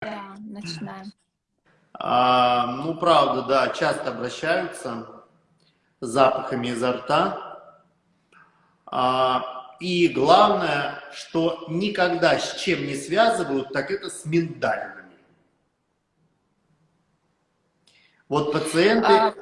Да, начинаем. А, ну, правда, да, часто обращаются с запахами изо рта. А, и главное, что никогда с чем не связывают, так это с миндальными. Вот пациенты, а...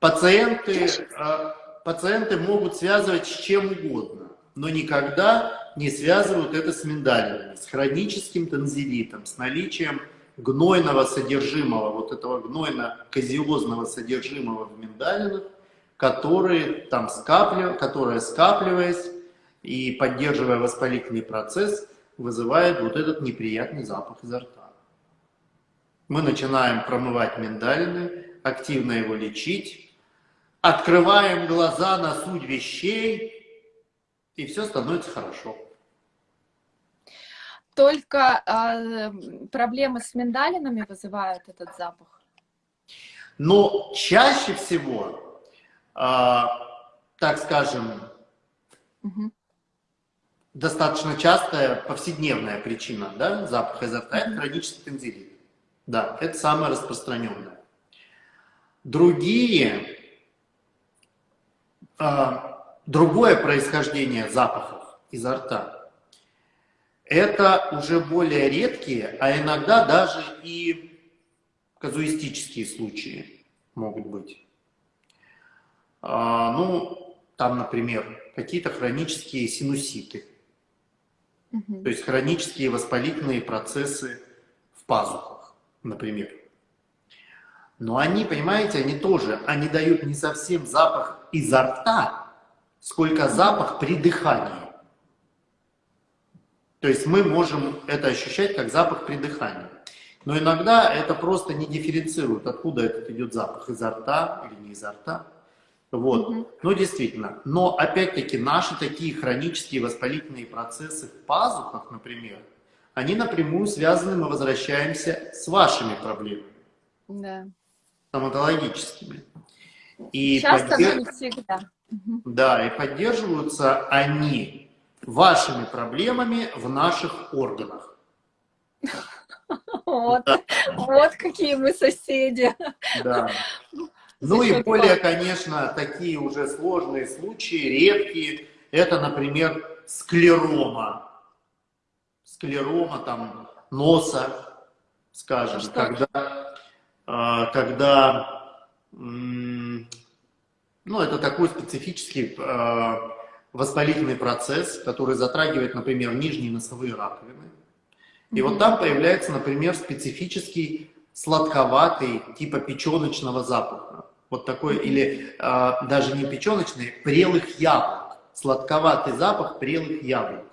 пациенты, а, пациенты могут связывать с чем угодно, но никогда не связывают это с миндалинами, с хроническим танзелитом, с наличием гнойного содержимого, вот этого гнойно-казиозного содержимого в миндалинах, которые там скапливая, которое скапливаясь и поддерживая воспалительный процесс, вызывает вот этот неприятный запах изо рта. Мы начинаем промывать миндалины, активно его лечить, открываем глаза на суть вещей, и все становится хорошо только э, проблемы с миндалинами вызывают этот запах? Но чаще всего, э, так скажем, угу. достаточно частая повседневная причина да, запаха изо рта – это хронический тензилит. Да, это самое распространенное. Другие, э, другое происхождение запахов изо рта – это уже более редкие, а иногда даже и казуистические случаи могут быть. А, ну, там, например, какие-то хронические синуситы, угу. то есть хронические воспалительные процессы в пазухах, например. Но они, понимаете, они тоже, они дают не совсем запах изо рта, сколько запах при дыхании. То есть мы можем это ощущать как запах при дыхании. Но иногда это просто не дифференцирует, откуда этот идет запах, изо рта или не изо рта. Вот. Угу. Ну, действительно. Но, опять-таки, наши такие хронические воспалительные процессы в пазухах, например, они напрямую связаны, мы возвращаемся с вашими проблемами. Да. Стоматологическими. И Часто, поддерж... но не всегда. Да, и поддерживаются они вашими проблемами в наших органах. Вот, да. вот какие мы соседи. Да. Ну и более, конечно, такие уже сложные случаи, редкие, это, например, склерома. Склерома там носа, скажем, Что? когда, а, когда, ну, это такой специфический а, воспалительный процесс, который затрагивает, например, нижние носовые раковины. И mm -hmm. вот там появляется, например, специфический сладковатый, типа печеночного запаха. Вот такой, mm -hmm. или а, даже не печеночный, прелых яблок. Сладковатый запах прелых яблок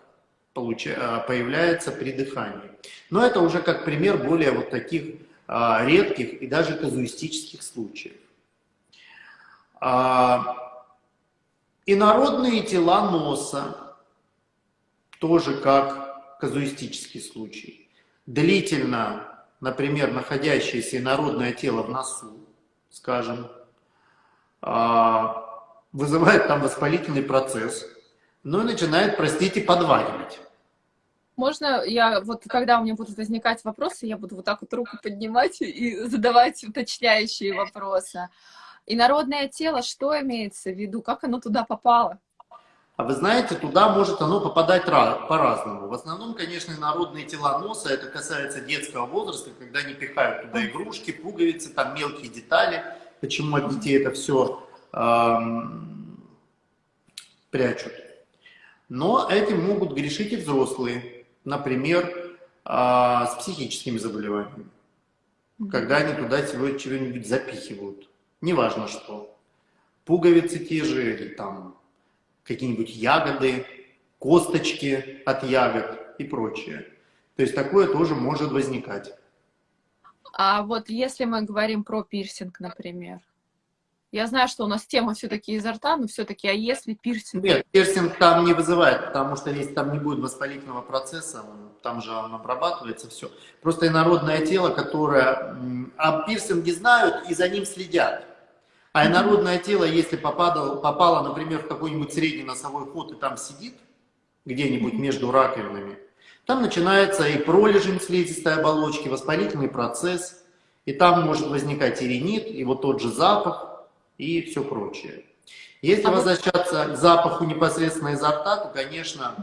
получа, а, появляется при дыхании. Но это уже как пример более вот таких а, редких и даже казуистических случаев. Инородные тела носа, тоже как казуистический случай. Длительно, например, находящееся инородное тело в носу, скажем, а, вызывает там воспалительный процесс, ну и начинает, простите, подваливать. Можно я, вот когда у меня будут возникать вопросы, я буду вот так вот руку поднимать и задавать уточняющие вопросы. Инородное тело, что имеется в виду? Как оно туда попало? А вы знаете, туда может оно попадать по-разному. В основном, конечно, народные тела носа, это касается детского возраста, когда не пихают туда игрушки, пуговицы, там мелкие детали. Почему от детей это все эм, прячут. Но этим могут грешить и взрослые, например, э, с психическими заболеваниями, когда они туда чего-нибудь запихивают неважно что. Пуговицы те же, или там какие-нибудь ягоды, косточки от ягод и прочее. То есть такое тоже может возникать. А вот если мы говорим про пирсинг, например, я знаю, что у нас тема все-таки изо рта, но все-таки, а если пирсинг? Нет, пирсинг там не вызывает, потому что если там не будет воспалительного процесса, там же он обрабатывается, все. Просто инородное тело, которое... А пирсинги знают и за ним следят. А инородное тело, если попадало, попало, например, в какой-нибудь средний носовой ход и там сидит, где-нибудь между раковинами, Там начинается и пролежень слизистой оболочки, воспалительный процесс, и там может возникать и ринит, и вот тот же запах, и все прочее. Если а возвращаться к запаху непосредственно изо рта, то, конечно,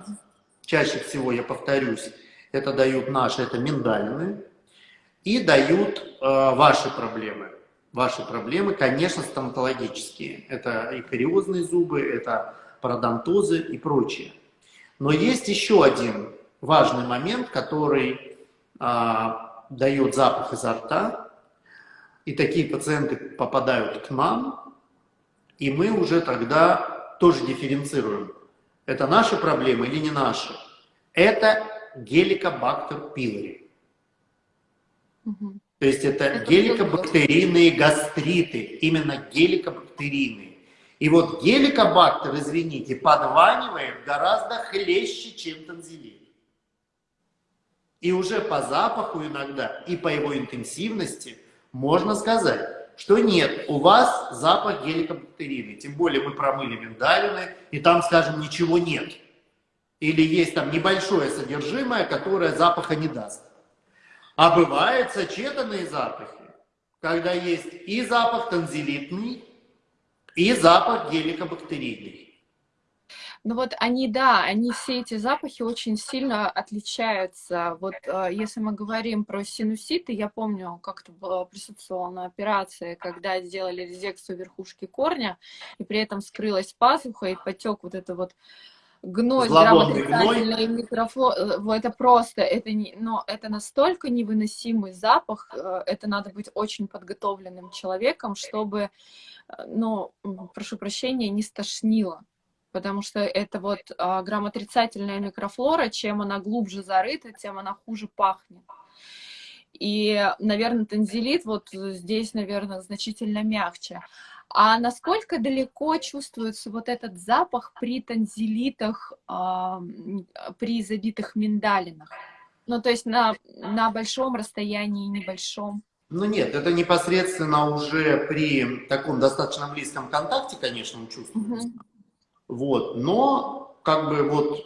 чаще всего, я повторюсь, это дают наши, это миндалины, и дают э, ваши проблемы. Ваши проблемы, конечно, стоматологические. Это и кариозные зубы, это пародонтозы и прочее. Но есть еще один важный момент, который а, дает запах изо рта, и такие пациенты попадают к нам, и мы уже тогда тоже дифференцируем. Это наши проблемы или не наши? Это геликобактер пилори. Угу. То есть это, это геликобактерийные гастриты, именно геликобактерийные. И вот геликобактер, извините, подванивает гораздо хлеще, чем танзелит. И уже по запаху иногда и по его интенсивности можно сказать, что нет, у вас запах геликобактерийный. Тем более мы промыли миндалины, и там, скажем, ничего нет. Или есть там небольшое содержимое, которое запаха не даст. А бывают сочетанные запахи, когда есть и запах танзелитный, и запах геликобактерийный. Ну вот они, да, они все эти запахи очень сильно отличаются. Вот э, если мы говорим про синуситы, я помню, как-то присутствовала на операции, когда сделали резекцию верхушки корня, и при этом скрылась пазуха, и потек вот это вот гной, грамотрицательный микрофлор, э, это просто, это не, но это настолько невыносимый запах, э, это надо быть очень подготовленным человеком, чтобы, ну, прошу прощения, не стошнило потому что это вот а, грамотрицательная микрофлора, чем она глубже зарыта, тем она хуже пахнет. И, наверное, танзелит вот здесь, наверное, значительно мягче. А насколько далеко чувствуется вот этот запах при танзелитах, э, при забитых миндалинах? Ну, то есть на, на большом расстоянии, небольшом? Ну нет, это непосредственно уже при таком достаточно близком контакте, конечно, он чувствуется. Угу. Вот. Но как бы вот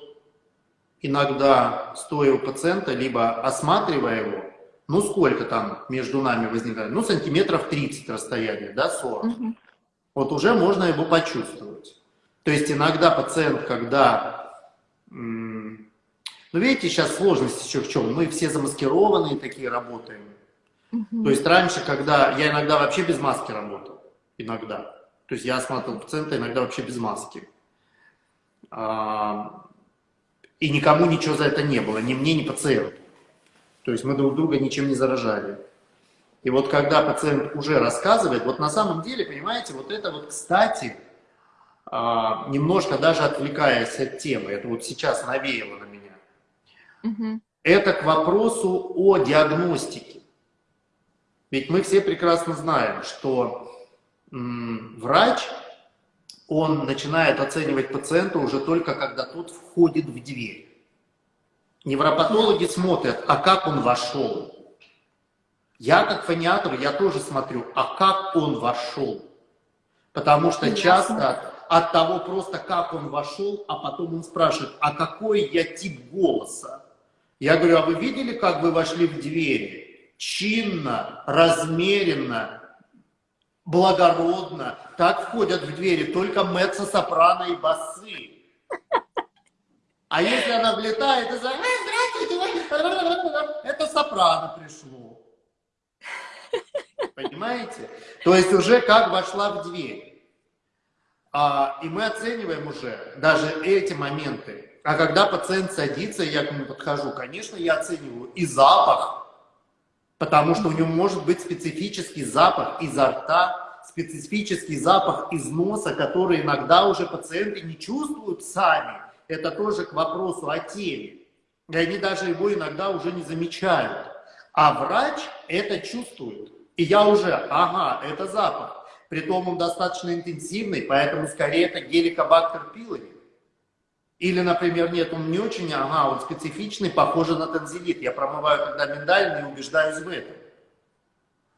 иногда стоя у пациента, либо осматривая его, ну сколько там между нами возникает? Ну сантиметров 30 расстояние, да, 40. Угу. Вот уже можно его почувствовать. То есть иногда пациент, когда... Ну видите, сейчас сложность еще в чем? Мы все замаскированные такие работаем. Угу. То есть раньше, когда... Я иногда вообще без маски работал. Иногда. То есть я осматривал пациента иногда вообще без маски. А, и никому ничего за это не было, ни мне, ни пациенту. То есть мы друг друга ничем не заражали. И вот когда пациент уже рассказывает, вот на самом деле, понимаете, вот это вот, кстати, а, немножко даже отвлекаясь от темы, это вот сейчас навеяло на меня, угу. это к вопросу о диагностике. Ведь мы все прекрасно знаем, что врач он начинает оценивать пациента уже только когда тот входит в дверь. Невропатологи смотрят, а как он вошел. Я как фониатор, я тоже смотрю, а как он вошел. Потому что часто от того просто, как он вошел, а потом он спрашивает, а какой я тип голоса? Я говорю, а вы видели, как вы вошли в двери? Чинно, размеренно, благородно. Так входят в двери только меццо, сопрано и басы. А если она влетает и здравствуйте, это сопрано пришло. Понимаете? То есть уже как вошла в дверь. А, и мы оцениваем уже даже эти моменты. А когда пациент садится, я к нему подхожу, конечно, я оцениваю и запах, потому что у него может быть специфический запах изо рта, специфический запах из носа, который иногда уже пациенты не чувствуют сами. Это тоже к вопросу о теле. И они даже его иногда уже не замечают. А врач это чувствует. И я уже, ага, это запах. Притом он достаточно интенсивный, поэтому скорее это геликобактер пилори. Или, например, нет, он не очень, ага, он специфичный, похоже на танзелит. Я промываю тогда миндалин и убеждаюсь в этом.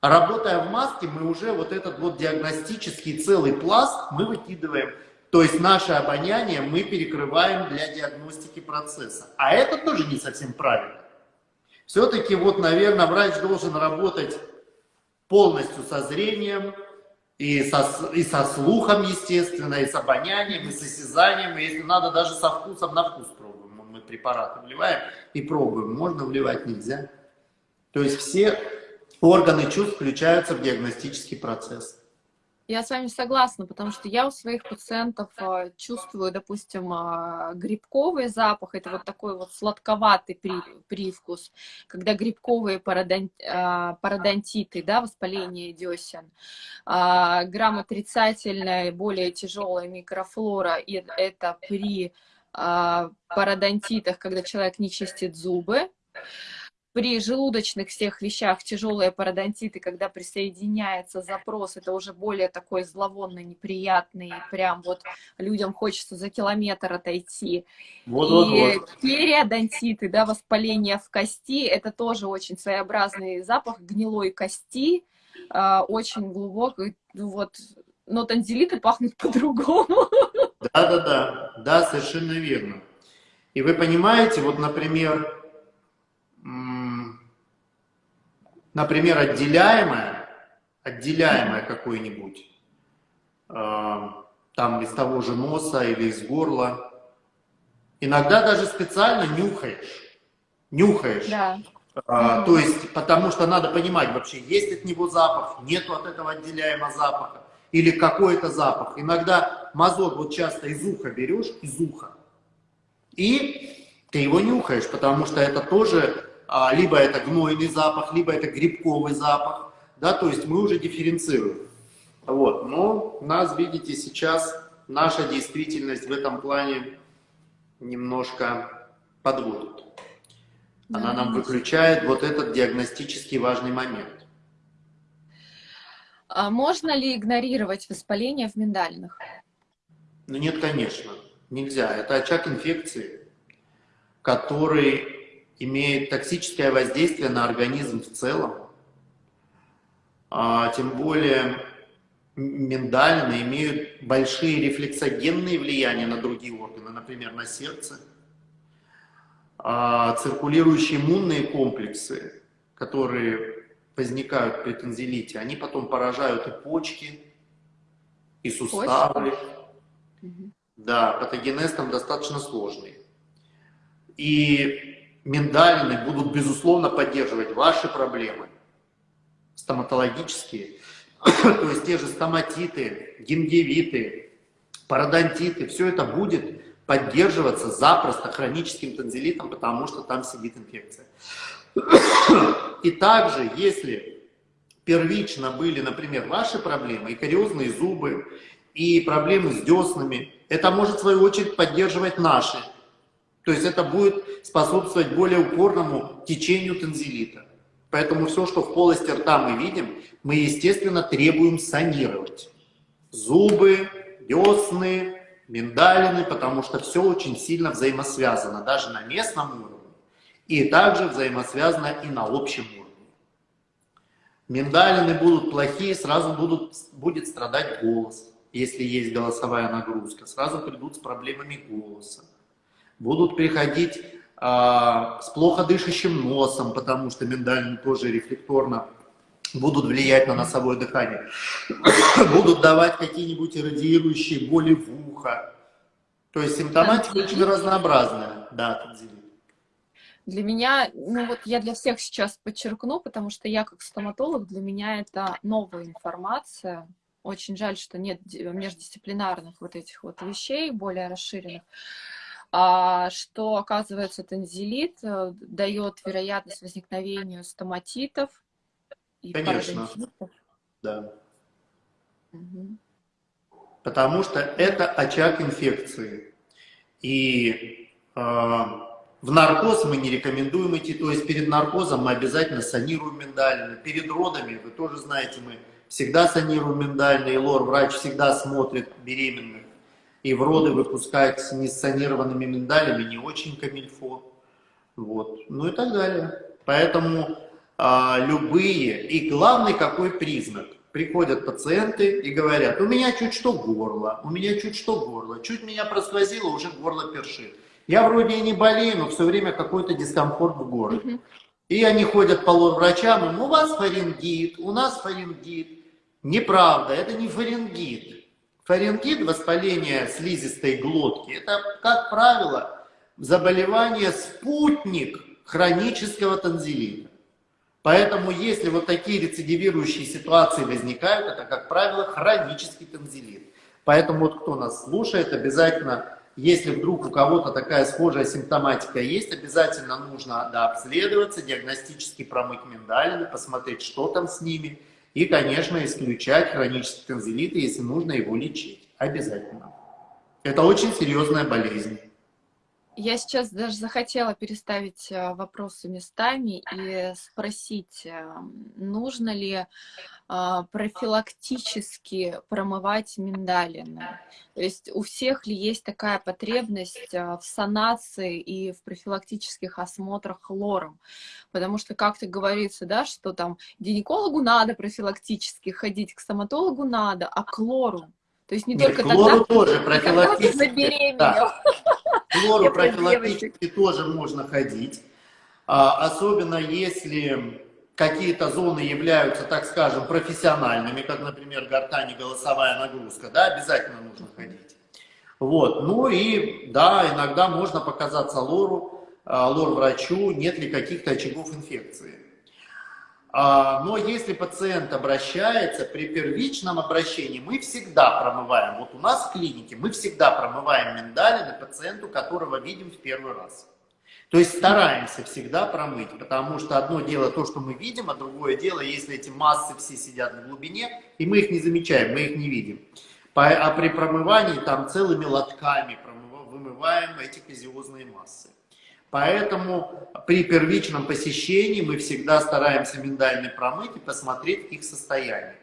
Работая в маске, мы уже вот этот вот диагностический целый пласт, мы выкидываем. То есть наше обоняние мы перекрываем для диагностики процесса. А это тоже не совсем правильно. Все-таки вот, наверное, врач должен работать полностью со зрением, и со, и со слухом, естественно, и с обонянием, и с осязанием, и если надо, даже со вкусом на вкус пробуем. Мы препараты вливаем и пробуем. Можно вливать, нельзя. То есть все органы чувств включаются в диагностический процесс. Я с вами согласна, потому что я у своих пациентов а, чувствую, допустим, а, грибковый запах, это вот такой вот сладковатый привкус, когда грибковые а, пародонтиты, да, воспаление десен, грамм отрицательная, более тяжелая микрофлора, и это при пародонтитах, когда человек не чистит зубы, при желудочных всех вещах тяжелые пародонтиты, когда присоединяется запрос, это уже более такой зловонный, неприятный, прям вот людям хочется за километр отойти. Вот, и вот, вот. периодонтиты, да, воспаление в кости, это тоже очень своеобразный запах гнилой кости, э, очень глубокий, ну вот, но танзелиты пахнут по-другому. Да-да-да, да, совершенно верно. И вы понимаете, вот, например, например, отделяемое, отделяемое какое-нибудь, э, там из того же носа или из горла, иногда даже специально нюхаешь, нюхаешь. Да. А, то есть, потому что надо понимать вообще, есть от него запах, нету от этого отделяемого запаха, или какой-то запах. Иногда мазок вот часто из уха берешь, из уха, и ты его нюхаешь, потому что это тоже а, либо это гнойный запах, либо это грибковый запах, да, то есть мы уже дифференцируем. Вот, но нас, видите, сейчас наша действительность в этом плане немножко подводит. Она нам выключает вот этот диагностически важный момент. А можно ли игнорировать воспаление в миндалинах? Ну нет, конечно, нельзя. Это очаг инфекции, который имеет токсическое воздействие на организм в целом, а, тем более миндалины имеют большие рефлексогенные влияния на другие органы, например, на сердце. А, циркулирующие иммунные комплексы, которые возникают при танзелите, они потом поражают и почки, и суставы. Почки? Да, патогенез там достаточно сложный. И миндалины будут, безусловно, поддерживать ваши проблемы. Стоматологические, то есть те же стоматиты, гингивиты, пародонтиты, все это будет поддерживаться запросто хроническим танзелитом, потому что там сидит инфекция. И также, если первично были, например, ваши проблемы, и кариозные зубы, и проблемы с деснами, это может, в свою очередь, поддерживать наши то есть это будет способствовать более упорному течению танзелита. Поэтому все, что в полости рта мы видим, мы, естественно, требуем санировать. Зубы, десны, миндалины, потому что все очень сильно взаимосвязано, даже на местном уровне, и также взаимосвязано и на общем уровне. Миндалины будут плохие, сразу будут, будет страдать голос, если есть голосовая нагрузка, сразу придут с проблемами голоса будут приходить а, с плохо дышащим носом, потому что миндалины тоже рефлекторно будут влиять на носовое дыхание, будут давать какие-нибудь радиирующие боли в ухо. То есть симптоматика очень разнообразная. Да. Для меня, ну вот я для всех сейчас подчеркну, потому что я как стоматолог, для меня это новая информация. Очень жаль, что нет междисциплинарных вот этих вот вещей, более расширенных что, оказывается, танзелит э, дает вероятность возникновения стоматитов и Конечно, да. Угу. Потому что это очаг инфекции. И э, в наркоз мы не рекомендуем идти, то есть перед наркозом мы обязательно санируем миндалины. Перед родами, вы тоже знаете, мы всегда санируем миндальный лор, врач всегда смотрит беременных и в роды выпускать с несанированными миндалями не очень камильфо. Вот. Ну и так далее. Поэтому а, любые, и главный какой признак, приходят пациенты и говорят, у меня чуть что горло, у меня чуть что горло, чуть меня просквозило, уже горло першит. Я вроде и не болею, но все время какой-то дискомфорт в горле. И они ходят по врачам, им, у вас фарингит, у нас фарингит. Неправда, это не фарингит. Фарингит, воспаление слизистой глотки, это, как правило, заболевание спутник хронического танзелита. Поэтому, если вот такие рецидивирующие ситуации возникают, это, как правило, хронический танзелит. Поэтому вот кто нас слушает, обязательно, если вдруг у кого-то такая схожая симптоматика есть, обязательно нужно да, обследоваться, диагностически промыть миндалины, посмотреть, что там с ними. И, конечно, исключать хронический танзелит, если нужно его лечить. Обязательно. Это очень серьезная болезнь. Я сейчас даже захотела переставить э, вопросы местами и спросить, э, нужно ли профилактически промывать миндалины? То есть у всех ли есть такая потребность э, в санации и в профилактических осмотрах хлором? Потому что как-то говорится, да, что там гинекологу надо профилактически ходить, к стоматологу надо, а к хлору? То есть не Нет, только тогда, тоже профилактически. когда ты. Да. Хлору профилактически тоже можно ходить. А, особенно если какие-то зоны являются, так скажем, профессиональными, как, например, гортань и голосовая нагрузка, да, обязательно нужно ходить. Вот, ну и, да, иногда можно показаться лору, а, лор-врачу, нет ли каких-то очагов инфекции. А, но если пациент обращается, при первичном обращении мы всегда промываем, вот у нас в клинике мы всегда промываем миндалины пациенту, которого видим в первый раз. То есть стараемся всегда промыть, потому что одно дело то, что мы видим, а другое дело, если эти массы все сидят в глубине, и мы их не замечаем, мы их не видим. А при промывании там целыми лотками вымываем эти казиозные массы. Поэтому при первичном посещении мы всегда стараемся миндальный промыть и посмотреть их состояние.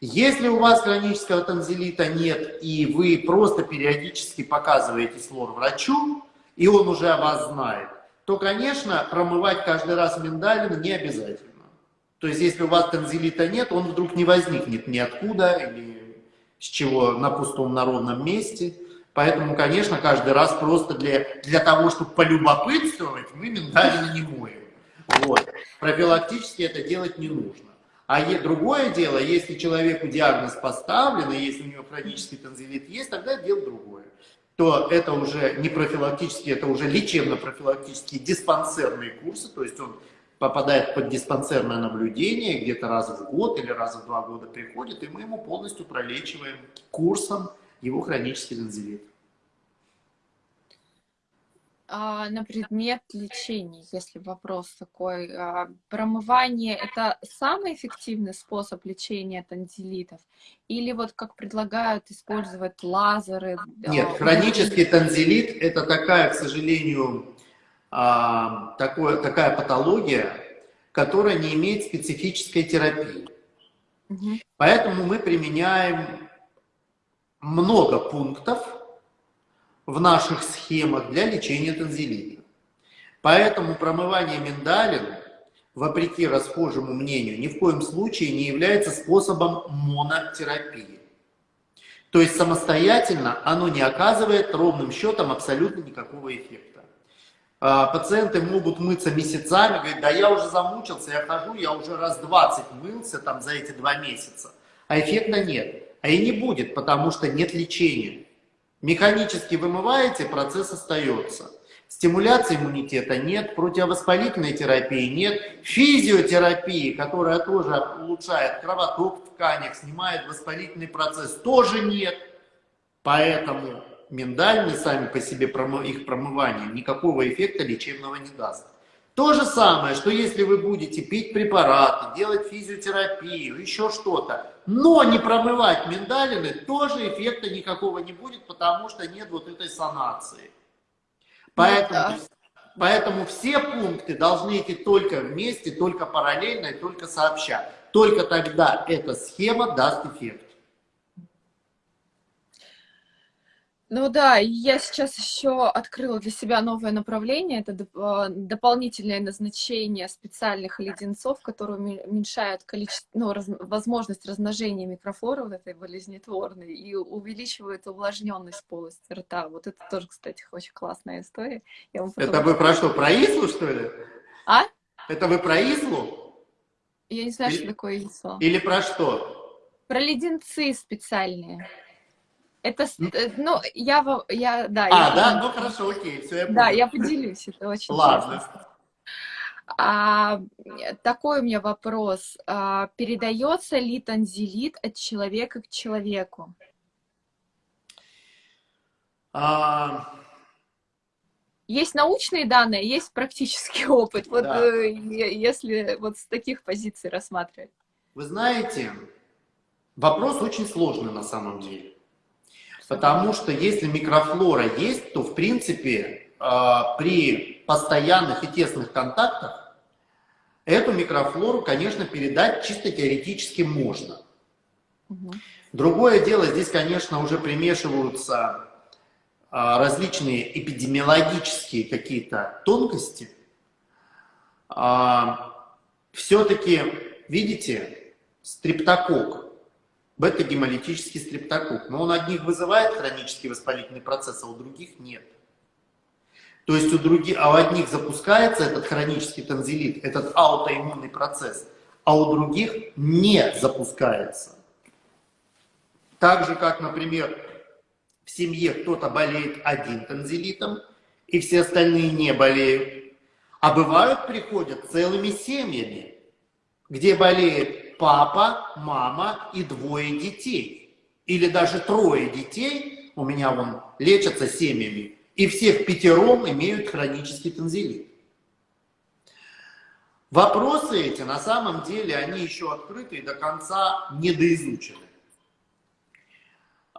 Если у вас хронического танзелита нет, и вы просто периодически показываете слор врачу, и он уже о вас знает, то, конечно, промывать каждый раз миндалин не обязательно. То есть, если у вас танзелита нет, он вдруг не возникнет ниоткуда или с чего на пустом народном месте. Поэтому, конечно, каждый раз просто для, для того, чтобы полюбопытствовать, мы миндалины не моем. Вот. Профилактически это делать не нужно. А е, другое дело, если человеку диагноз поставлен, и если у него хронический танзелит есть, тогда дело другое. То это уже не профилактические, это уже лечебно-профилактические диспансерные курсы, то есть он попадает под диспансерное наблюдение, где-то раз в год или раз в два года приходит, и мы ему полностью пролечиваем курсом его хронический танзелит. А, на предмет лечения, если вопрос такой. А, промывание – это самый эффективный способ лечения танзелитов? Или вот как предлагают использовать лазеры? Нет, а, хронический танзелит – это такая, к сожалению, такое, такая патология, которая не имеет специфической терапии. Угу. Поэтому мы применяем много пунктов в наших схемах для лечения танзелита. Поэтому промывание миндалин, вопреки расхожему мнению, ни в коем случае не является способом монотерапии. То есть самостоятельно оно не оказывает ровным счетом абсолютно никакого эффекта. А, пациенты могут мыться месяцами, говорят, да я уже замучился, я хожу, я уже раз 20 мылся там за эти два месяца, а эффекта нет. А и не будет, потому что нет лечения. Механически вымываете, процесс остается. Стимуляции иммунитета нет, противовоспалительной терапии нет, физиотерапии, которая тоже улучшает кровоток в тканях, снимает воспалительный процесс, тоже нет. Поэтому миндальные сами по себе их промывание никакого эффекта лечебного не даст. То же самое, что если вы будете пить препараты, делать физиотерапию, еще что-то, но не промывать миндалины, тоже эффекта никакого не будет, потому что нет вот этой санации. Поэтому, поэтому все пункты должны идти только вместе, только параллельно и только сообща. Только тогда эта схема даст эффект. Ну да, я сейчас еще открыла для себя новое направление. Это доп дополнительное назначение специальных леденцов, которые уменьшают количество, ну, раз возможность размножения микрофлоры вот этой болезнетворной и увеличивают увлажненность полости рта. Вот это тоже, кстати, очень классная история. Я потом... Это вы про что, про Ислу, что ли? А? Это вы про Ислу? Я не знаю, Или... что такое Ислу. Или про что? Про леденцы специальные. Это, э, ну, я, я, да. А, я, да? Ну, хорошо, окей, все, я Да, я поделюсь, это очень Ладно. интересно. А, такой у меня вопрос. А, передается ли танзелит от человека к человеку? А... Есть научные данные, есть практический опыт. Вот да. э, если вот с таких позиций рассматривать. Вы знаете, вопрос очень сложный на самом деле. Потому что если микрофлора есть, то в принципе а, при постоянных и тесных контактах эту микрофлору, конечно, передать чисто теоретически можно. Угу. Другое дело, здесь, конечно, уже примешиваются а, различные эпидемиологические какие-то тонкости. А, Все-таки, видите, стрептокок бета-гемолитический стрептокок. Но он одних вызывает хронический воспалительный процесс, а у других нет. То есть у, других, а у одних запускается этот хронический танзелит, этот аутоиммунный процесс, а у других не запускается. Так же, как, например, в семье кто-то болеет один танзелитом, и все остальные не болеют. А бывают, приходят целыми семьями, где болеет папа, мама и двое детей. Или даже трое детей, у меня вон лечатся семьями, и всех пятером имеют хронический танзелит. Вопросы эти, на самом деле, они еще открыты и до конца недоизучены.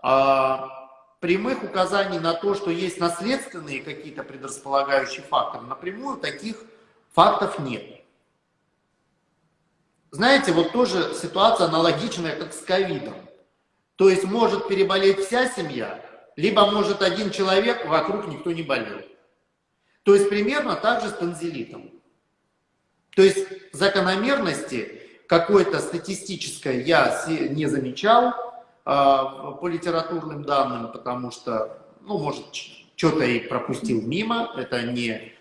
А, прямых указаний на то, что есть наследственные какие-то предрасполагающие факторы, напрямую таких фактов нет. Знаете, вот тоже ситуация аналогичная, как с ковидом. То есть может переболеть вся семья, либо может один человек, вокруг никто не болел. То есть примерно так же с танзелитом. То есть закономерности какой-то статистической я не замечал э, по литературным данным, потому что, ну, может, что-то и пропустил мимо, это не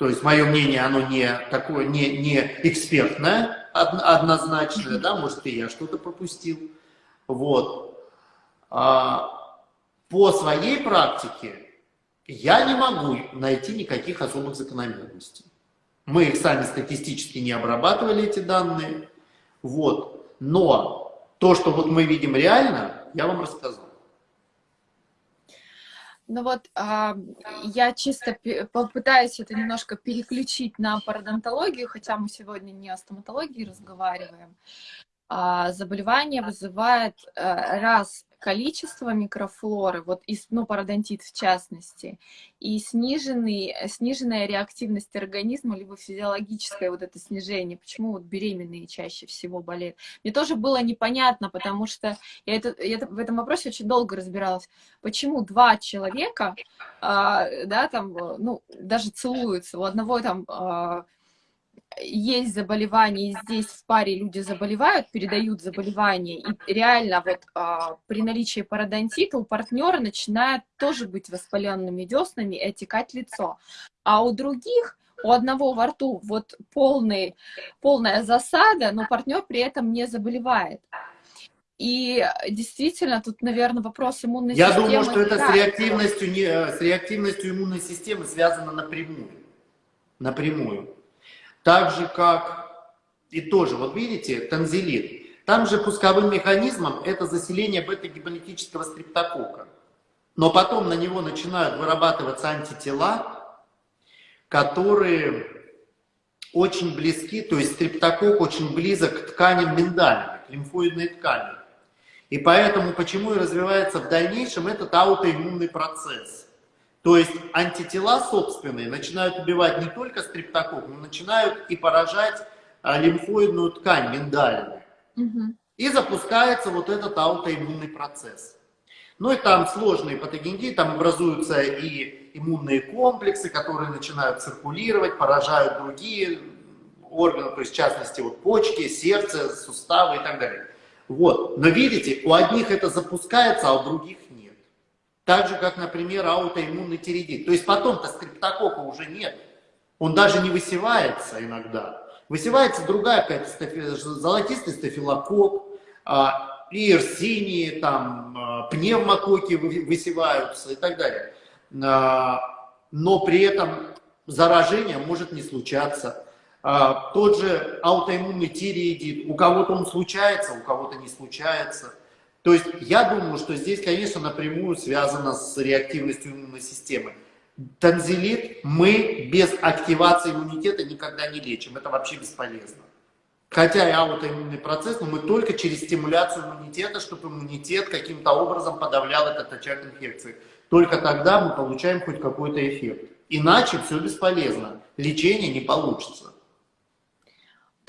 то есть мое мнение, оно не такое, не, не экспертное, однозначное, да, может и я что-то пропустил. Вот. А, по своей практике я не могу найти никаких особых закономерностей. Мы их сами статистически не обрабатывали, эти данные. Вот. Но то, что вот мы видим реально, я вам рассказал. Ну вот а, я чисто попытаюсь это немножко переключить на пародонтологию, хотя мы сегодня не о стоматологии разговариваем. А, заболевание вызывает а, раз количество микрофлоры, вот из, ну, пародонтит в частности, и сниженный, сниженная реактивность организма, либо физиологическое вот это снижение, почему вот беременные чаще всего болеют. Мне тоже было непонятно, потому что я, это, я в этом вопросе очень долго разбиралась, почему два человека, а, да, там, ну, даже целуются, у одного там... А, есть заболевание, и здесь в паре люди заболевают, передают заболевание, и реально вот а, при наличии пародонтита у партнера начинает тоже быть воспаленными деснами и отекать лицо. А у других, у одного во рту вот полный, полная засада, но партнер при этом не заболевает. И действительно, тут, наверное, вопрос иммунной Я системы... Я думаю, что это с реактивностью, не, с реактивностью иммунной системы связано напрямую. Напрямую. Так же, как и тоже, вот видите, танзелит. Там же пусковым механизмом это заселение бета-гиболитического стрептокока. Но потом на него начинают вырабатываться антитела, которые очень близки, то есть стрептокок очень близок к тканям миндалевой, к лимфоидной ткани. И поэтому почему и развивается в дальнейшем этот аутоиммунный процесс. То есть антитела собственные начинают убивать не только стрептокок, но начинают и поражать а, лимфоидную ткань миндальную. Угу. И запускается вот этот аутоиммунный процесс. Ну и там сложные патогении, там образуются и иммунные комплексы, которые начинают циркулировать, поражают другие органы, то есть в частности вот почки, сердце, суставы и так далее. Вот. Но видите, у одних это запускается, а у других. Так же, как, например, аутоиммунный тиреидит. То есть потом-то стрептокока уже нет. Он даже не высевается иногда. Высевается другая какая-то золотистый стафилококк, а, иерсинии, там, а, пневмококи высеваются и так далее. А, но при этом заражение может не случаться. А, тот же аутоиммунный тиреидит, у кого-то он случается, у кого-то не случается. То есть я думаю, что здесь, конечно, напрямую связано с реактивностью иммунной системы. Танзелит мы без активации иммунитета никогда не лечим, это вообще бесполезно. Хотя и аутоиммунный процесс, но мы только через стимуляцию иммунитета, чтобы иммунитет каким-то образом подавлял этот очаг инфекции. Только тогда мы получаем хоть какой-то эффект. Иначе все бесполезно, лечение не получится.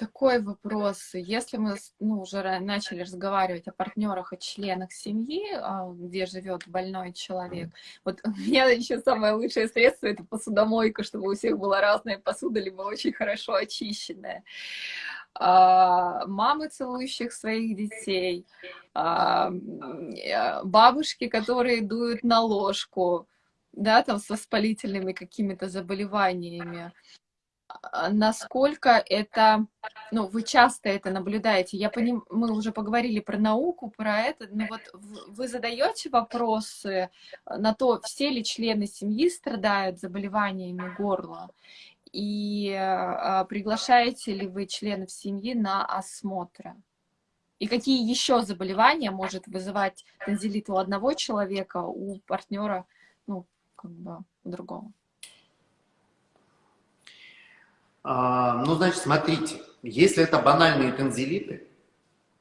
Такой вопрос. Если мы ну, уже начали разговаривать о партнерах и членах семьи, а, где живет больной человек, вот у меня еще самое лучшее средство — это посудомойка, чтобы у всех была разная посуда, либо очень хорошо очищенная. А, мамы, целующих своих детей, а, э, бабушки, которые дуют на ложку, да, там с воспалительными какими-то заболеваниями. А, насколько это, ну, вы часто это наблюдаете. Я поним, мы уже поговорили про науку, про это, но вот вы задаете вопросы на то, все ли члены семьи страдают заболеваниями горла, и а, приглашаете ли вы членов семьи на осмотры? И какие еще заболевания может вызывать танзелит у одного человека, у партнера, ну, как бы у другого? А, ну, значит, смотрите, если это банальные танзелиты,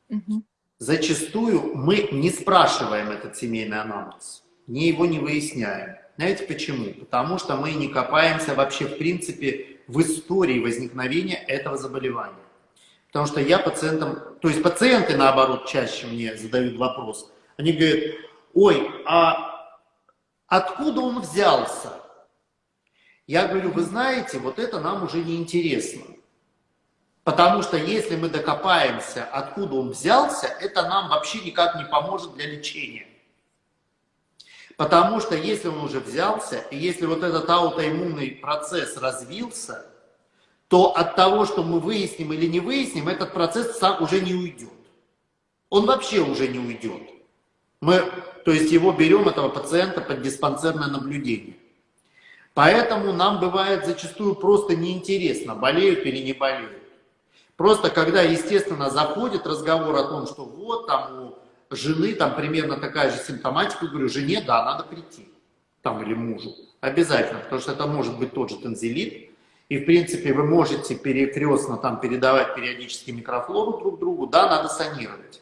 угу. зачастую мы не спрашиваем этот семейный анамнез, не его не выясняем. Знаете почему? Потому что мы не копаемся вообще, в принципе, в истории возникновения этого заболевания. Потому что я пациентам, то есть пациенты, наоборот, чаще мне задают вопрос. Они говорят, ой, а откуда он взялся? Я говорю, вы знаете, вот это нам уже не интересно. Потому что если мы докопаемся, откуда он взялся, это нам вообще никак не поможет для лечения. Потому что если он уже взялся, и если вот этот аутоиммунный процесс развился, то от того, что мы выясним или не выясним, этот процесс сам уже не уйдет. Он вообще уже не уйдет. Мы, то есть его берем, этого пациента, под диспансерное наблюдение. Поэтому нам бывает зачастую просто неинтересно, болеют или не болеют. Просто когда, естественно, заходит разговор о том, что вот там у жены там примерно такая же симптоматика, говорю, жене, да, надо прийти, там или мужу, обязательно, потому что это может быть тот же танзелит, и в принципе вы можете перекрестно там передавать периодически микрофлору друг другу, да, надо санировать.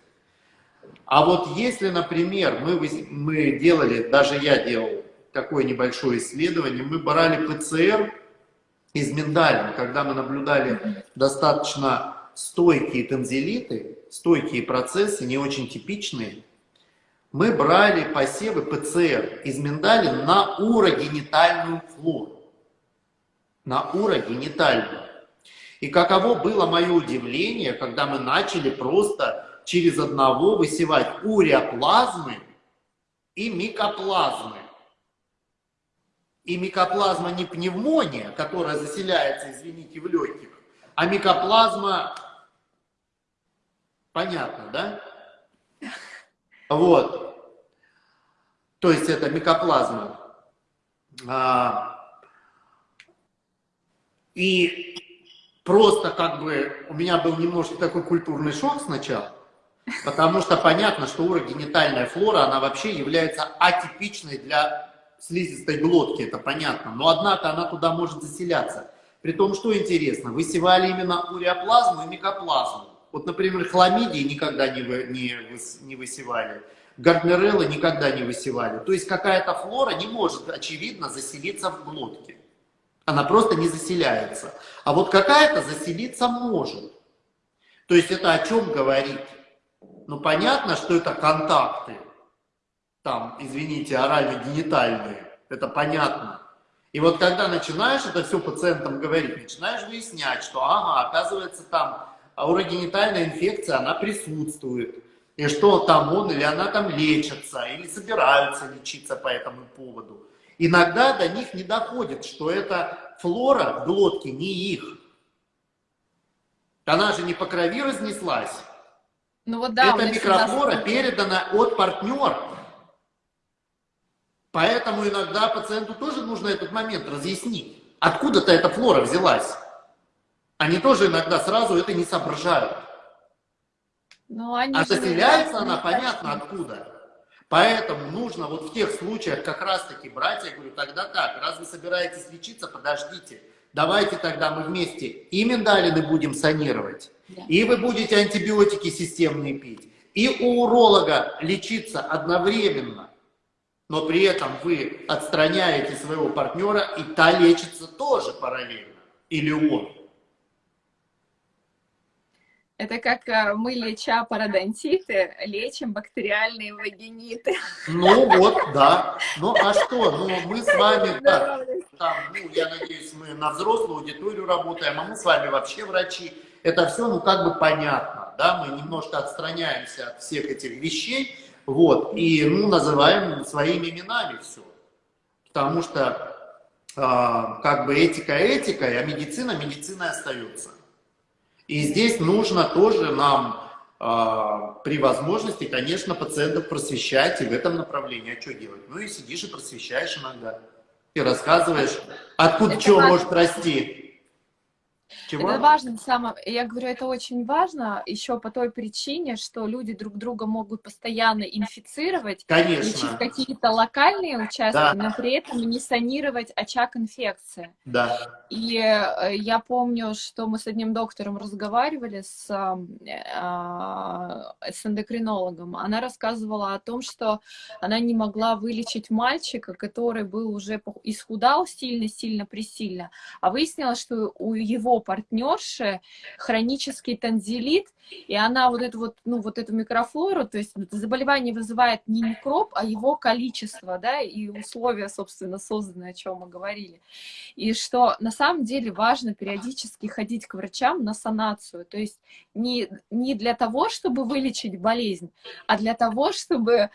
А вот если, например, мы, мы делали, даже я делал такое небольшое исследование. Мы брали ПЦР из миндалина, когда мы наблюдали достаточно стойкие танзелиты, стойкие процессы, не очень типичные. Мы брали посевы ПЦР из миндалин на урогенитальную флору. На урогенитальную. И каково было мое удивление, когда мы начали просто через одного высевать уреоплазмы и микоплазмы. И микоплазма не пневмония, которая заселяется, извините, в легких, а микоплазма, понятно, да? Вот. То есть это микоплазма. А, и просто как бы у меня был немножко такой культурный шок сначала, потому что понятно, что урогенитальная флора, она вообще является атипичной для слизистой глотки, это понятно, но однако она туда может заселяться. При том, что интересно, высевали именно уреоплазму и микоплазму. Вот, например, хламидии никогда не, вы, не, не высевали, гарднереллы никогда не высевали. То есть какая-то флора не может, очевидно, заселиться в глотке. Она просто не заселяется. А вот какая-то заселиться может. То есть это о чем говорит? Ну, понятно, что это контакты там, извините, орально-генитальные, это понятно. И вот когда начинаешь это все пациентам говорить, начинаешь выяснять, что, ага, оказывается, там урогенитальная инфекция, она присутствует, и что там он или она там лечится, или собираются лечиться по этому поводу. Иногда до них не доходит, что эта флора в глотке не их. Она же не по крови разнеслась. Ну вот да, Эта микрофлора передана от партнера. Поэтому иногда пациенту тоже нужно этот момент разъяснить. Откуда-то эта флора взялась. Они тоже иногда сразу это не соображают. Ну, они а заселяется она, понятно, откуда. Поэтому нужно вот в тех случаях как раз-таки брать, я говорю, тогда так, раз вы собираетесь лечиться, подождите, давайте тогда мы вместе и миндалины будем санировать, да. и вы будете антибиотики системные пить, и у уролога лечиться одновременно, но при этом вы отстраняете своего партнера, и та лечится тоже параллельно, или он. Это как э, мы, леча пародонтиты, лечим бактериальные вагиниты. Ну вот, да. Ну а что? Ну мы с вами, да, там, ну, я надеюсь, мы на взрослую аудиторию работаем, а мы с вами вообще врачи. Это все, ну, как бы понятно, да, мы немножко отстраняемся от всех этих вещей, вот, и, ну, называем своими именами все. Потому что, э, как бы, этика этикой, а медицина, медицина остается. И здесь нужно тоже нам э, при возможности, конечно, пациентов просвещать и в этом направлении. А что делать? Ну и сидишь и просвещаешь иногда. И рассказываешь, откуда Это чего может расти. Чего? Это важно, самое, я говорю, это очень важно еще по той причине, что люди друг друга могут постоянно инфицировать, Конечно. лечить какие-то локальные участки, да. но при этом не санировать очаг инфекции. Да. И э, я помню, что мы с одним доктором разговаривали с, э, с эндокринологом. Она рассказывала о том, что она не могла вылечить мальчика, который был уже исхудал сильно-сильно пресильно, а выяснилось, что у его партнерши хронический танзелит, и она вот эту вот, ну, вот эту микрофлору, то есть заболевание вызывает не микроб, а его количество, да, и условия, собственно, созданные, о чем мы говорили. И что на самом деле важно периодически ходить к врачам на санацию, то есть не, не для того, чтобы вылечить болезнь, а для того, чтобы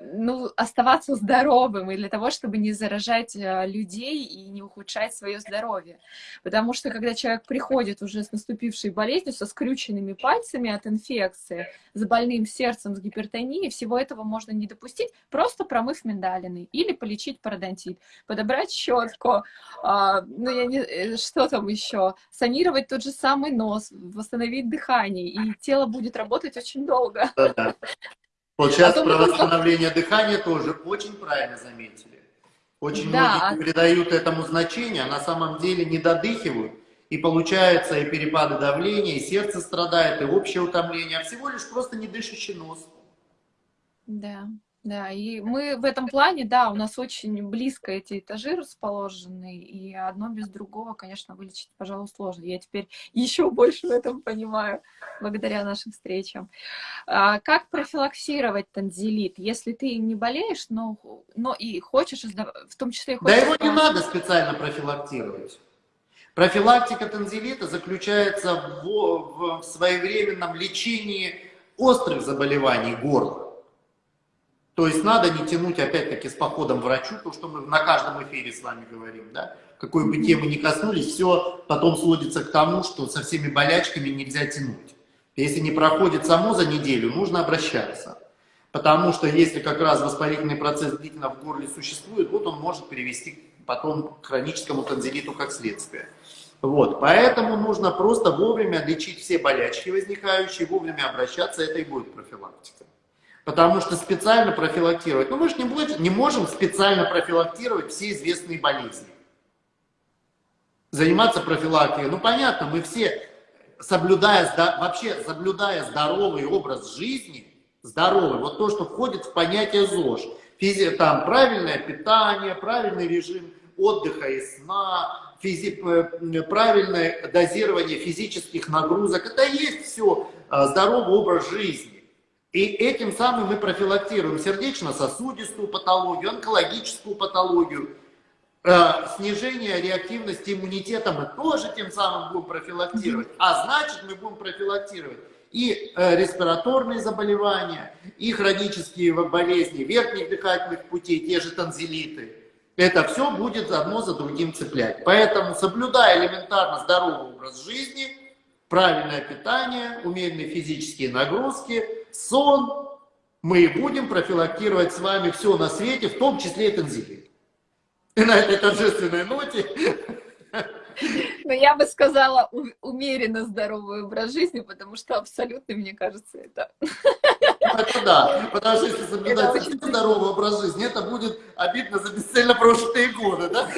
ну, оставаться здоровым и для того, чтобы не заражать э, людей и не ухудшать свое здоровье. Потому что когда человек приходит уже с наступившей болезнью, со скрюченными пальцами от инфекции, с больным сердцем, с гипертонией, всего этого можно не допустить, просто промыв миндалины или полечить пародонтит, подобрать щетку, а, ну, я не, э, что там еще, санировать тот же самый нос, восстановить дыхание, и тело будет работать очень долго. Вот сейчас а про восстановление дыхания тоже очень правильно заметили. Очень да. многие придают этому значение, а на самом деле не додыхивают. И получается и перепады давления, и сердце страдает, и общее утомление, а всего лишь просто не дышащий нос. Да. Да, и мы в этом плане, да, у нас очень близко эти этажи расположены, и одно без другого, конечно, вылечить, пожалуй, сложно. Я теперь еще больше в этом понимаю, благодаря нашим встречам. А как профилаксировать танзелит, если ты не болеешь, но, но и хочешь, в том числе хочешь... Да его не надо специально профилактировать. Профилактика танзелита заключается в, в своевременном лечении острых заболеваний горла. То есть надо не тянуть опять-таки с походом к врачу, то, что мы на каждом эфире с вами говорим, да? Какой бы темы ни коснулись, все потом сводится к тому, что со всеми болячками нельзя тянуть. Если не проходит само за неделю, нужно обращаться. Потому что если как раз воспалительный процесс длительно в горле существует, вот он может привести потом к хроническому танзелиту как следствие. Вот, поэтому нужно просто вовремя лечить все болячки возникающие, вовремя обращаться, это и будет профилактика. Потому что специально профилактировать, ну мы же не, будем, не можем специально профилактировать все известные болезни. Заниматься профилактикой, ну понятно, мы все, соблюдая, вообще соблюдая здоровый образ жизни, здоровый, вот то, что входит в понятие ЗОЖ, физи, там правильное питание, правильный режим отдыха и сна, физи, правильное дозирование физических нагрузок, это есть все а, здоровый образ жизни. И этим самым мы профилактируем сердечно-сосудистую патологию, онкологическую патологию, э, снижение реактивности иммунитета мы тоже тем самым будем профилактировать. А значит, мы будем профилактировать и э, респираторные заболевания, и хронические болезни верхних дыхательных путей, те же танзелиты. Это все будет одно за другим цеплять. Поэтому, соблюдая элементарно здоровый образ жизни, правильное питание, умеренные физические нагрузки, сон, мы будем профилактировать с вами все на свете, в том числе и танзелит. И на этой торжественной ноте но я бы сказала умеренно здоровый образ жизни, потому что абсолютно, мне кажется, это... Это да, потому что если соблюдать очень... здоровый образ жизни, это будет обидно за бесцельно прожитые годы, да?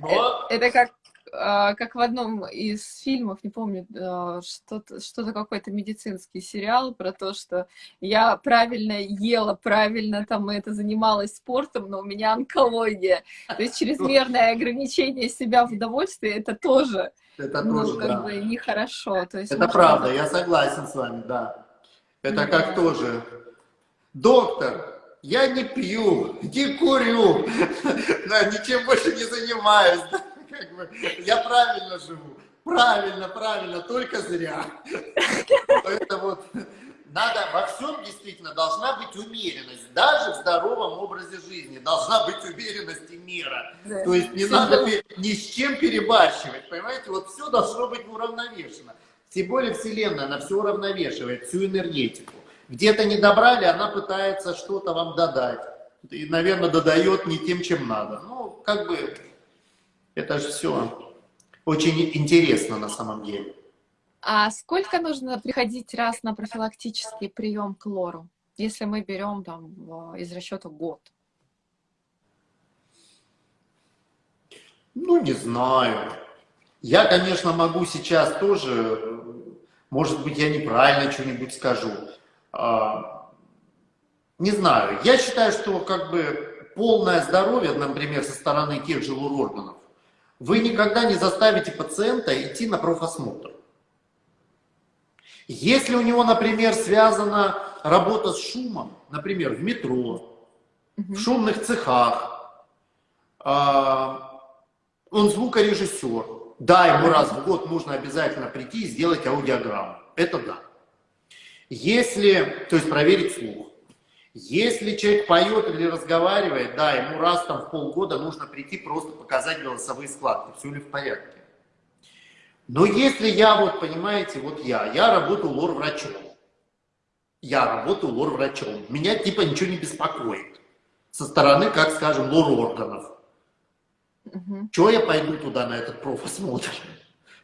Но... Это как как в одном из фильмов, не помню, а, что-то что какой-то медицинский сериал про то, что я правильно ела, правильно там это занималась спортом, но у меня онкология. То есть чрезмерное ограничение себя в удовольствии, это тоже, это ну, тоже, как да. бы нехорошо. То есть, это можно... правда, я согласен с вами, да. Это mm как тоже. Доктор, я не пью, не курю, ничем больше не занимаюсь как бы, я правильно живу. Правильно, правильно, только зря. Это вот надо во всем действительно должна быть умеренность. Даже в здоровом образе жизни должна быть уверенность и мера. Да. То есть не надо ни с чем перебарщивать. Понимаете, вот все должно быть уравновешено. Тем более Вселенная, она все уравновешивает, всю энергетику. Где-то не добрали, она пытается что-то вам додать. И, наверное, додает не тем, чем надо. Ну, как бы это же все очень интересно на самом деле. А сколько нужно приходить раз на профилактический прием к лору, если мы берем там из расчета год? Ну, не знаю. Я, конечно, могу сейчас тоже, может быть, я неправильно что-нибудь скажу. А, не знаю. Я считаю, что как бы полное здоровье, например, со стороны тех же лор-органов, вы никогда не заставите пациента идти на профосмотр. Если у него, например, связана работа с шумом, например, в метро, в шумных цехах, а, он звукорежиссер, да, ему раз в год нужно обязательно прийти и сделать аудиограмму. Это да. Если, то есть проверить слух. Если человек поет или разговаривает, да, ему раз там в полгода нужно прийти просто показать голосовые складки, все ли в порядке. Но если я вот, понимаете, вот я, я работаю лор-врачом, я работаю лор-врачом, меня типа ничего не беспокоит со стороны, как скажем, лор-органов. Угу. Чего я пойду туда на этот профосмотр?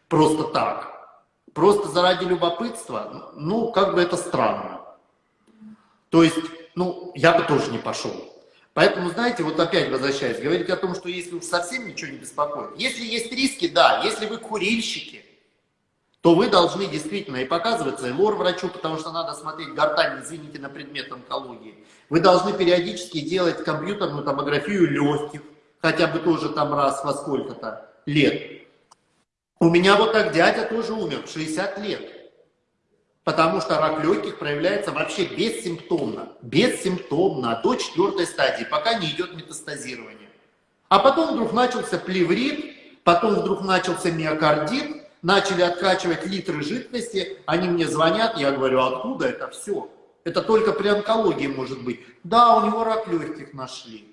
Просто так. Просто заради любопытства? Ну, как бы это странно. То есть ну, я бы тоже не пошел. Поэтому, знаете, вот опять возвращаясь, говорить о том, что если уж совсем ничего не беспокоит, если есть риски, да, если вы курильщики, то вы должны действительно и показываться и лор-врачу, потому что надо смотреть гортань, извините, на предмет онкологии. Вы должны периодически делать компьютерную томографию легких, хотя бы тоже там раз во сколько-то лет. У меня вот так дядя тоже умер в 60 лет потому что рак легких проявляется вообще бессимптомно, бессимптомно, до четвертой стадии, пока не идет метастазирование. А потом вдруг начался плеврит, потом вдруг начался миокардит, начали откачивать литры жидкости, они мне звонят, я говорю, откуда это все? Это только при онкологии может быть. Да, у него рак легких нашли.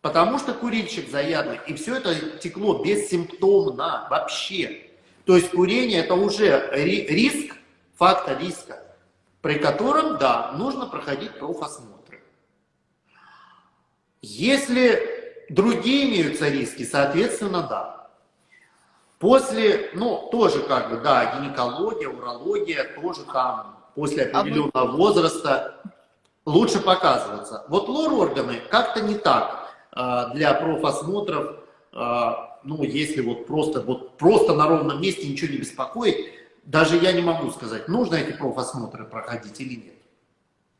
Потому что курильщик заядлый. И все это текло бессимптомно вообще. То есть курение это уже риск, фактор риска, при котором, да, нужно проходить профосмотры. Если другие имеются риски, соответственно, да. После, ну, тоже как бы, да, гинекология, урология, тоже там, после определенного а вы... возраста лучше показываться. Вот лор-органы как-то не так а, для профосмотров, а, ну, если вот просто, вот просто на ровном месте ничего не беспокоит, даже я не могу сказать, нужно эти профосмотры проходить или нет.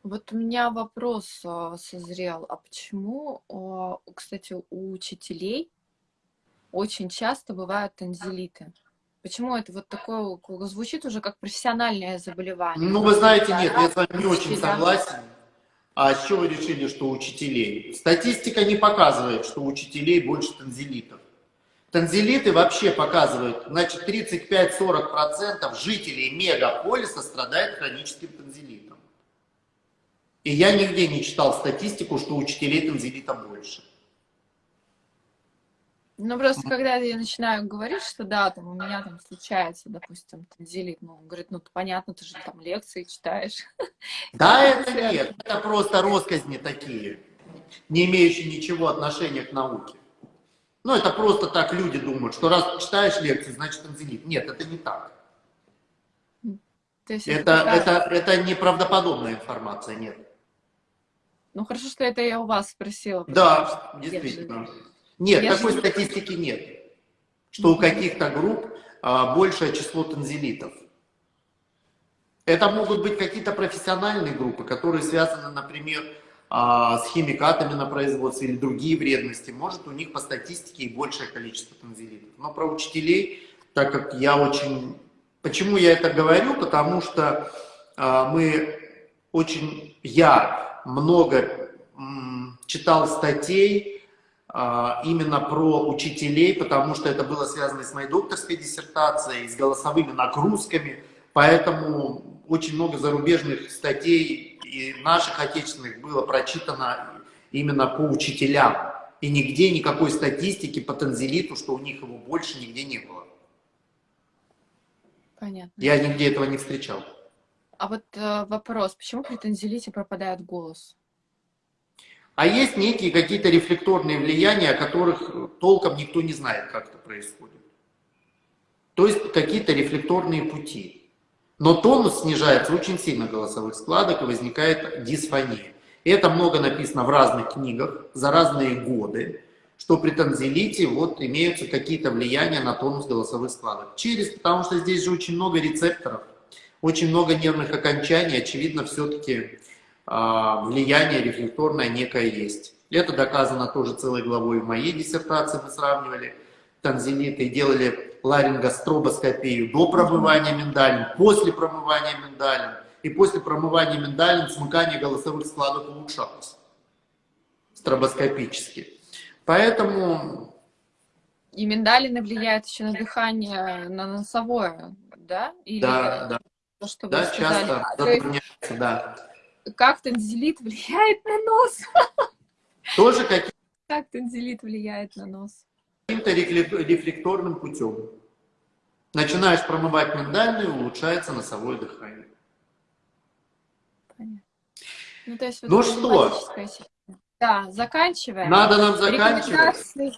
Вот у меня вопрос а, созрел, а почему, а, кстати, у учителей очень часто бывают танзелиты? Почему это вот такое звучит уже как профессиональное заболевание? Ну, вы знаете, нет, я с вами не очень согласен. А с чего вы решили, что учителей? Статистика не показывает, что у учителей больше танзелитов. Танзелиты вообще показывают, значит, 35-40% жителей мегаполиса страдают хроническим танзелитом. И я нигде не читал статистику, что учителей танзелита больше. Ну, просто когда я начинаю говорить, что да, там у меня там случается, допустим, танзелит, ну, говорит, ну, понятно, ты же там лекции читаешь. Да, это нет, это просто росказни такие, не имеющие ничего отношения к науке. Ну, это просто так люди думают, что раз читаешь лекции, значит танзелит. Нет, это не так. это, это, это, это неправдоподобная информация, нет. Ну, хорошо, что это я у вас спросила. Да, действительно. Нет, Я такой же... статистики нет, что у каких-то групп а, большее число танзелитов. Это могут быть какие-то профессиональные группы, которые связаны, например, а, с химикатами на производстве или другие вредности. Может, у них по статистике и большее количество танзелитов. Но про учителей, так как я очень... Почему я это говорю? Потому что а, мы очень... Я много читал статей, а, именно про учителей, потому что это было связано с моей докторской диссертацией, с голосовыми нагрузками, поэтому очень много зарубежных статей и наших отечественных было прочитано именно по учителям. И нигде никакой статистики по танзелиту, что у них его больше, нигде не было. Понятно. Я нигде этого не встречал. А вот э, вопрос, почему при танзелите пропадает голос? А есть некие какие-то рефлекторные влияния, о которых толком никто не знает, как это происходит. То есть какие-то рефлекторные пути. Но тонус снижается очень сильно голосовых складок и возникает дисфония. И это много написано в разных книгах за разные годы, что при танзелите вот имеются какие-то влияния на тонус голосовых складок. Через, потому что здесь же очень много рецепторов, очень много нервных окончаний, очевидно, все-таки а, влияние рефлекторное некое есть. Это доказано тоже целой главой в моей диссертации, мы сравнивали танзелиты делали ларингостробоскопию до промывания миндалем, после промывания миндалем. И после промывания миндалем смыкание голосовых складок улучшалось стробоскопически. Поэтому... И миндалины влияют еще на дыхание, на носовое, да? Или да, да. То, что да, часто затрудняется, да как танзелит влияет на нос? Тоже какие Как танзелит влияет на нос? Каким-то рефлекторным путем. Начинаешь промывать миндальную, улучшается носовое дыхание. Понятно. Ну, то есть, вот ну что? Да, заканчиваем. Надо нам заканчивать.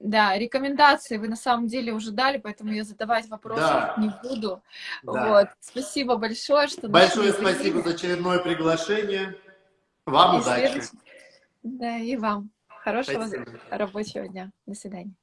Да, рекомендации вы на самом деле уже дали, поэтому я задавать вопросы да. не буду. Да. Вот. Спасибо большое, что Большое спасибо время. за очередное приглашение. Вам и удачи. Следующий... Да, и вам. Хорошего спасибо. рабочего дня. До свидания.